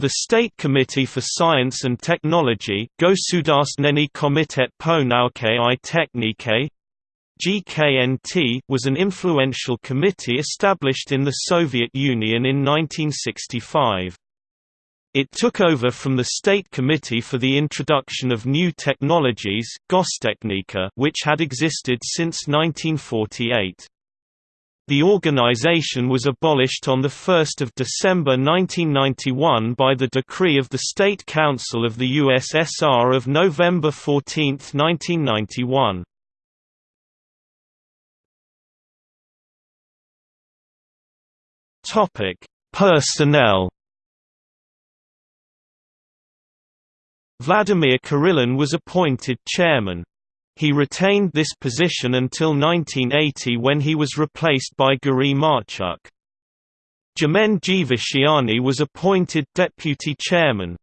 The State Committee for Science and Technology Gosudarstvenny Komitet po nauke i technike GKNT was an influential committee established in the Soviet Union in 1965. It took over from the State Committee for the Introduction of New Technologies which had existed since 1948. The organization was abolished on 1 December 1991 by the decree of the State Council of the USSR of November 14, 1991. Personnel Vladimir Kirillin was appointed chairman. He retained this position until 1980 when he was replaced by Guri Marchuk. Germen Gvishiani was appointed deputy chairman.